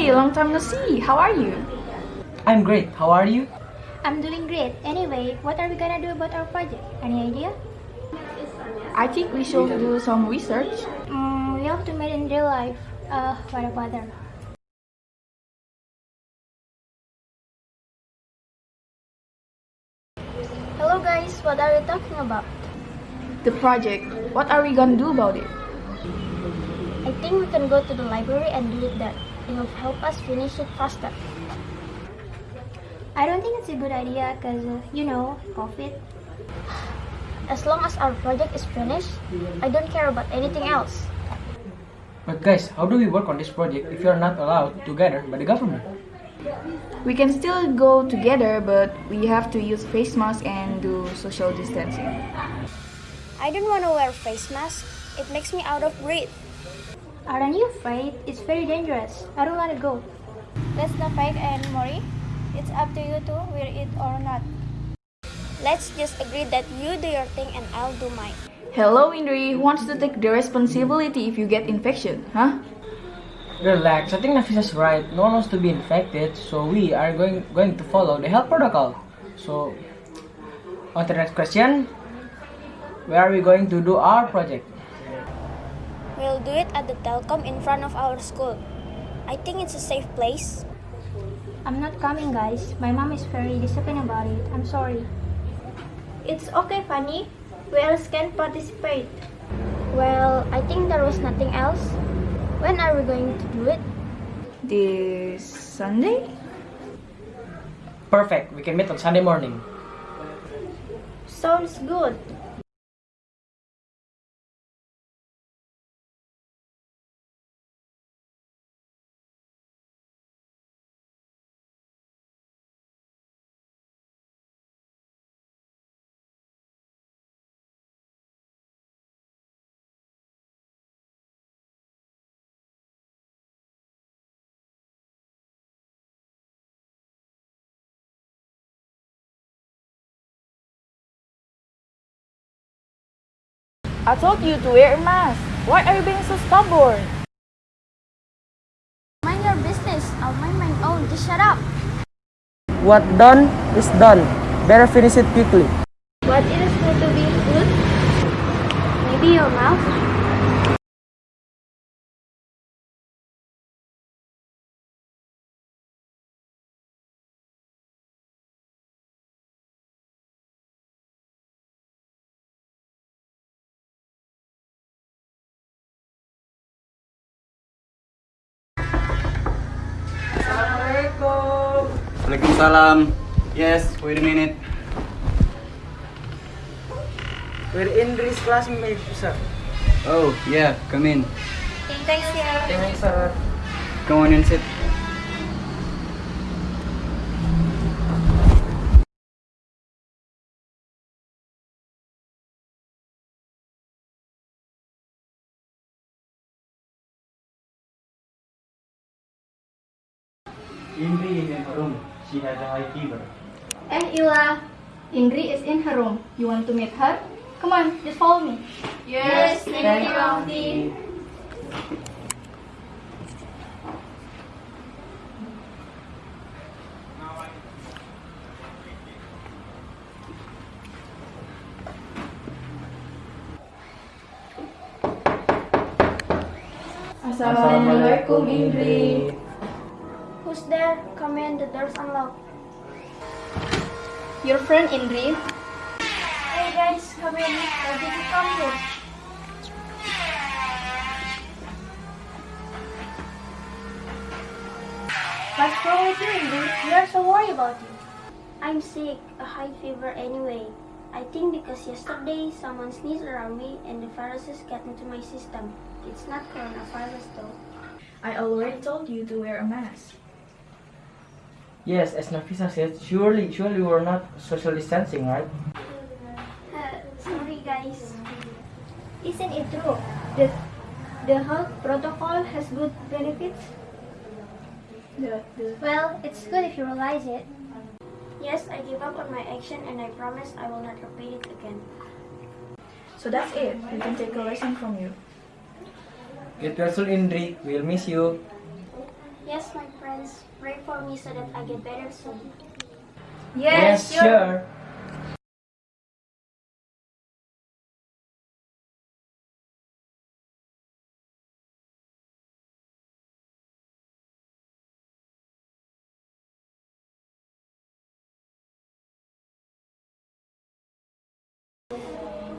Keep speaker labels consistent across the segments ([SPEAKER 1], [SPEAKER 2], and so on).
[SPEAKER 1] Hey, long time no see. How are you?
[SPEAKER 2] I'm great. How are you?
[SPEAKER 3] I'm doing great. Anyway, what are we gonna do about our project? Any idea?
[SPEAKER 1] I think we should do some research.
[SPEAKER 3] Mm, we have to meet in real life. Uh, what about that? Hello guys, what are you talking about?
[SPEAKER 1] The project. What are we gonna do about it?
[SPEAKER 3] I think we can go to the library and do it there. It will help us finish it faster. I don't think it's a good idea because, uh, you know, COVID. As long as our project is finished, I don't care about anything else.
[SPEAKER 2] But guys, how do we work on this project if you are not allowed together by the government?
[SPEAKER 1] We can still go together, but we have to use face masks and do social distancing.
[SPEAKER 3] I don't want to wear face mask. It makes me out of breath. Aren't you afraid? It's very dangerous. I don't want to go. Let's not fight anymore. It's up to you to wear it or not. Let's just agree that you do your thing and I'll do mine.
[SPEAKER 1] Hello, Indri. Who wants to take the responsibility if you get infection, huh?
[SPEAKER 2] Relax. I think Nafisa's right. No one wants to be infected, so we are going going to follow the health protocol. So, on to the next question. Where are we going to do our project?
[SPEAKER 3] We'll do it at the telecom in front of our school. I think it's a safe place. I'm not coming, guys. My mom is very disappointed about it. I'm sorry. It's okay, Fanny. Who else can participate? Well, I think there was nothing else. When are we going to do it?
[SPEAKER 1] This Sunday?
[SPEAKER 2] Perfect. We can meet on Sunday morning.
[SPEAKER 3] Sounds good.
[SPEAKER 1] I told you to wear a mask. Why are you being so stubborn?
[SPEAKER 3] Mind your business. I'll mind my own. Just shut up.
[SPEAKER 2] What done is done. Better finish it quickly.
[SPEAKER 3] What is good to be good? Maybe your mouth.
[SPEAKER 4] Waalaikumsalam. Yes, wait a minute.
[SPEAKER 2] We're Indri's classmate, sir.
[SPEAKER 4] Oh, yeah, come in.
[SPEAKER 3] Thanks, yeah.
[SPEAKER 2] Thanks, sir.
[SPEAKER 4] Come on and sit.
[SPEAKER 5] Indri is in her room. She has a high fever.
[SPEAKER 3] And Ila, Indri is in her room. You want to meet her? Come on, just follow me. Yes, thank you, Auntie.
[SPEAKER 1] Assalamualaikum, Indri.
[SPEAKER 3] Who's there? Come in, the door's unlocked.
[SPEAKER 1] Your friend Indri.
[SPEAKER 3] Hey guys, come in. Why did you come here? What's wrong with you, Indri? We are so worried about you. I'm sick, a high fever anyway. I think because yesterday someone sneezed around me and the viruses got into my system. It's not coronavirus though.
[SPEAKER 1] I already told you to wear a mask.
[SPEAKER 2] Yes, as Nafisa said, surely, surely we're not social distancing, right?
[SPEAKER 3] Uh, sorry guys. Isn't it true that the health protocol has good benefits?
[SPEAKER 1] The, the
[SPEAKER 3] Well, it's good if you realize it. Yes, I give up on my action and I promise I will not repeat it again.
[SPEAKER 1] So that's it. We can take a lesson from you.
[SPEAKER 2] Get well soon, Indri. We'll miss you.
[SPEAKER 3] Yes, my friends, pray for me so that I get better soon.
[SPEAKER 5] Yes,
[SPEAKER 6] sure.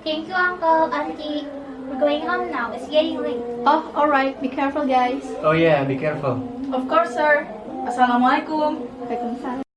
[SPEAKER 3] Thank you, Uncle, Auntie. We're going home now. It's getting late.
[SPEAKER 5] Oh, alright. Be careful, guys.
[SPEAKER 2] Oh yeah, be careful.
[SPEAKER 5] Of course, sir. Assalamualaikum. Waalaikumsalam.